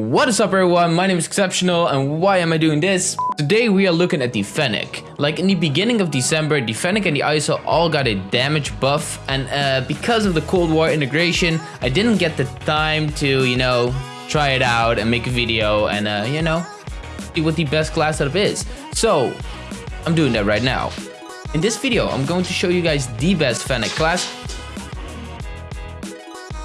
What is up everyone, my name is Exceptional and why am I doing this? Today we are looking at the Fennec. Like in the beginning of December, the Fennec and the ISO all got a damage buff and uh, because of the Cold War integration, I didn't get the time to, you know, try it out and make a video and, uh, you know, see what the best class setup is. So, I'm doing that right now. In this video, I'm going to show you guys the best Fennec class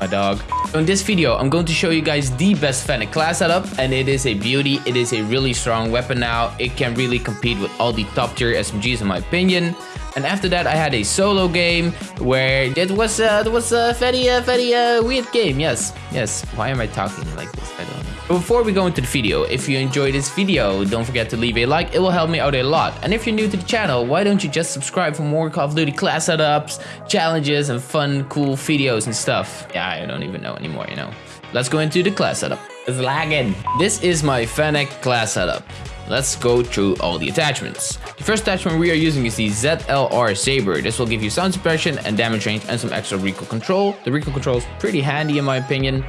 my dog. In this video, I'm going to show you guys the best Fennec class setup, and it is a beauty. It is a really strong weapon now. It can really compete with all the top tier SMGs in my opinion. And after that, I had a solo game where it was uh, it was a very uh, very uh, weird game. Yes, yes. Why am I talking like this? I don't before we go into the video, if you enjoyed this video, don't forget to leave a like. It will help me out a lot. And if you're new to the channel, why don't you just subscribe for more Call of Duty class setups, challenges, and fun, cool videos and stuff. Yeah, I don't even know anymore. You know. Let's go into the class setup. It's lagging. This is my Fennec class setup. Let's go through all the attachments. The first attachment we are using is the ZLR Saber. This will give you sound suppression and damage range and some extra recoil control. The recoil control is pretty handy in my opinion.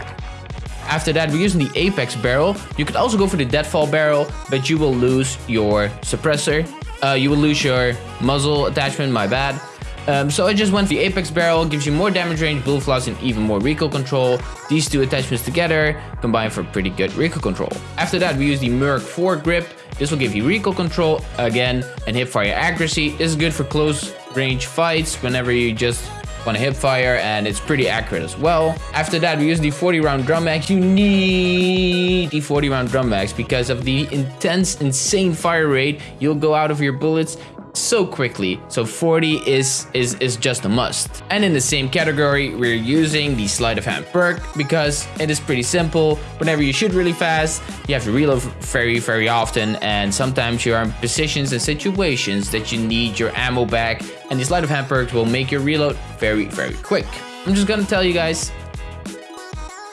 After that, we're using the Apex barrel. You could also go for the Deadfall barrel, but you will lose your suppressor. Uh, you will lose your muzzle attachment, my bad. Um, so I just went for the Apex Barrel, gives you more damage range, bullet flaws, and even more recoil control. These two attachments together combine for pretty good recoil control. After that, we use the Merc Foregrip. This will give you recoil control again and hipfire accuracy. This is good for close range fights whenever you just to hip fire and it's pretty accurate as well. After that, we use the 40 round drum mags. You need the 40 round drum mags because of the intense, insane fire rate. You'll go out of your bullets so quickly. So 40 is, is, is just a must. And in the same category, we're using the sleight of hand perk because it is pretty simple. Whenever you shoot really fast, you have to reload very, very often. And sometimes you are in positions and situations that you need your ammo back. And the sleight of perk will make your reload very, very quick. I'm just gonna tell you guys,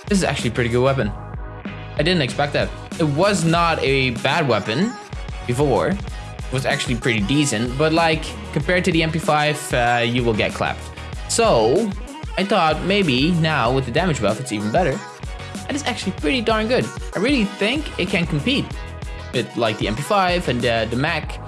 this is actually a pretty good weapon. I didn't expect that. It was not a bad weapon before, It was actually pretty decent, but like compared to the MP5, uh, you will get clapped. So I thought maybe now with the damage buff, it's even better. And it's actually pretty darn good. I really think it can compete with like the MP5 and uh, the Mac,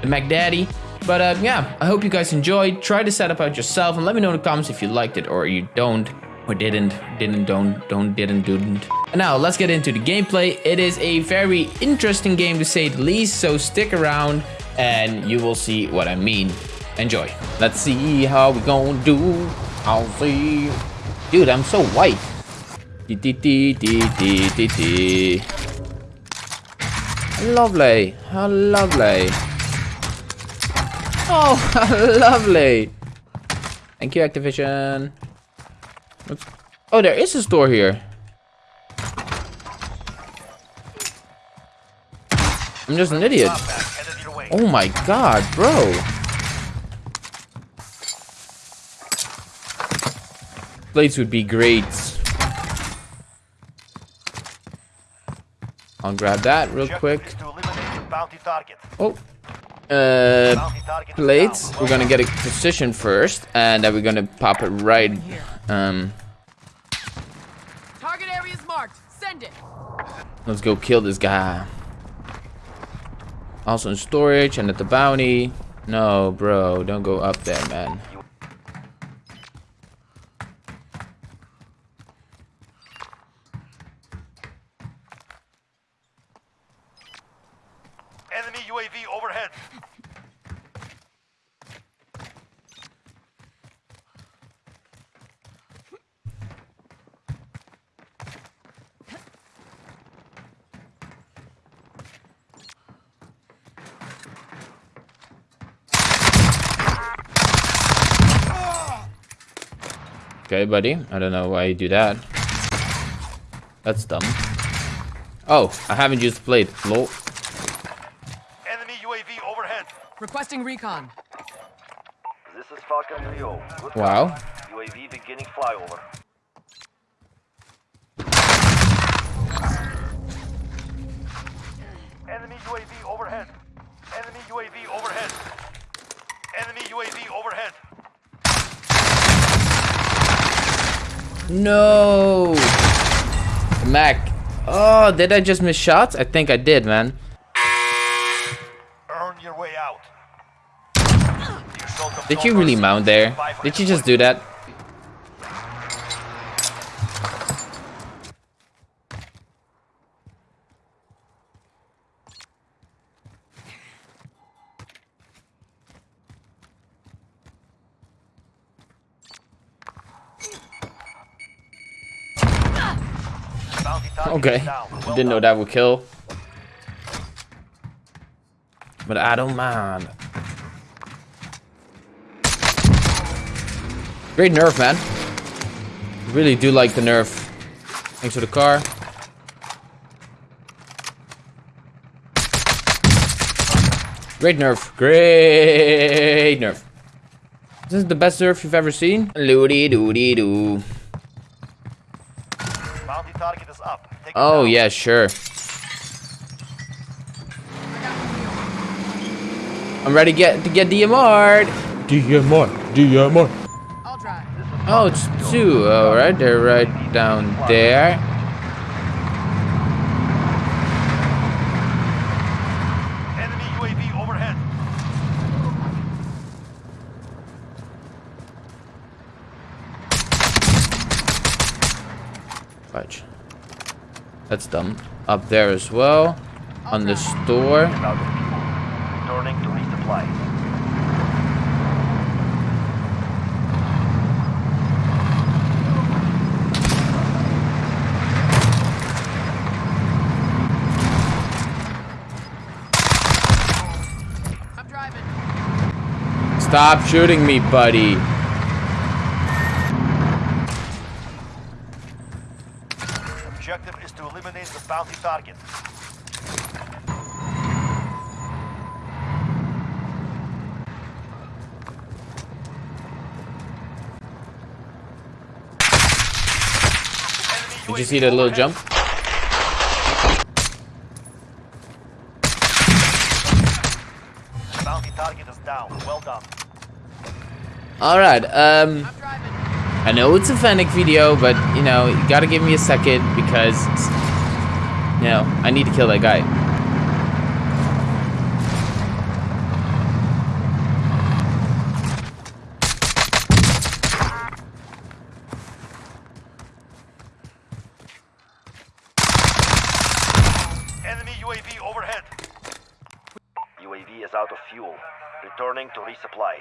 the Mac Daddy. But uh, yeah, I hope you guys enjoyed. Try to set up out yourself and let me know in the comments if you liked it or you don't or didn't, didn't, don't, don't, didn't, didn't. And now let's get into the gameplay. It is a very interesting game to say the least, so stick around and you will see what I mean. Enjoy. Let's see how we gonna do. I'll see. Dude, I'm so white. Lovely. How lovely. Oh, lovely. Thank you, Activision. Oh, there is a store here. I'm just an idiot. Oh my god, bro. Plates would be great. I'll grab that real quick. Oh. Uh, plates. We're gonna get a position first, and then we're gonna pop it right. Um. Target area is marked. Send it. Let's go kill this guy. Also in storage and at the bounty. No, bro, don't go up there, man. Enemy UAV overhead. Okay, buddy. I don't know why you do that. That's dumb. Oh, I haven't used plate. Lol. Enemy UAV overhead. Requesting recon. This is Falcon 3 Wow. UAV beginning flyover. Enemy UAV overhead. Enemy UAV overhead. Enemy UAV overhead. No. Mac. Oh, did I just miss shots? I think I did, man. Did you really mount there? Did you just do that? Okay. Didn't know that would kill. But I don't mind. Great nerf, man. Really do like the nerf. Thanks for the car. Great nerf. Great nerf. This is the best nerf you've ever seen. Loody doody doo. Bounty target is up. Take it Oh yeah, sure. I'm ready to get to get DMR'd. DMR, DMR. I'll drive. Oh, it's two. All right, they're right down there. Enemy UAV overhead. Fudge. That's dumb. Up there as well. On the store. Out of fuel. Returning to resupply. Stop shooting me, buddy. Objective is to eliminate the bounty target. Did you see that little jump? Bounty target is down. Well done. All right. Um. I'm driving. I know it's a Fennec video, but you know, you gotta give me a second because you know, I need to kill that guy. Enemy UAV overhead. UAV is out of fuel. Returning to resupply.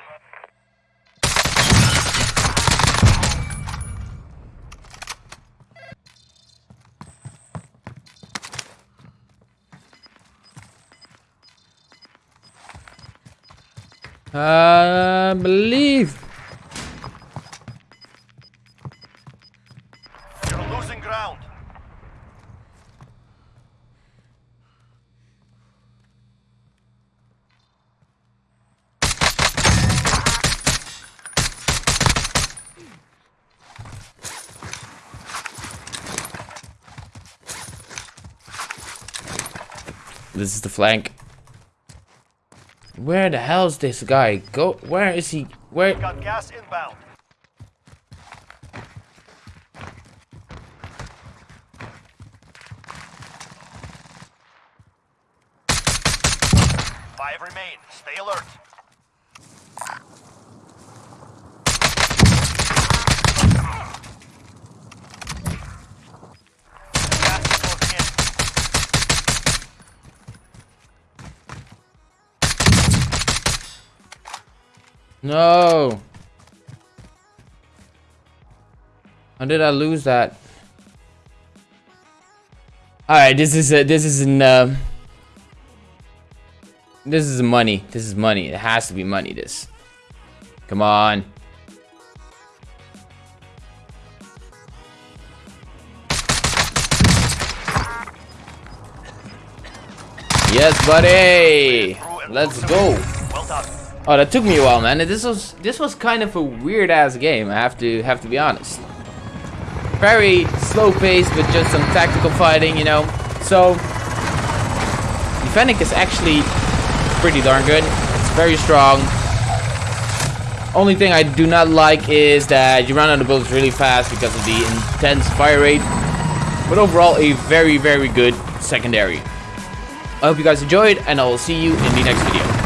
I believe. You're losing ground. This is the flank. Where the hell's this guy? Go. Where is he? Where? Got gas inbound. Five remain. Stay alert. Gas is closing in. No. How did I lose that? All right, this is a, this is an um, this is money. This is money. It has to be money. This. Come on. Yes, buddy. Let's go. Well done. Oh, that took me a while, man. This was this was kind of a weird ass game. I have to have to be honest. Very slow paced, with just some tactical fighting, you know. So, Fennec is actually pretty darn good. It's very strong. Only thing I do not like is that you run out of bullets really fast because of the intense fire rate. But overall, a very, very good secondary. I hope you guys enjoyed, and I will see you in the next video.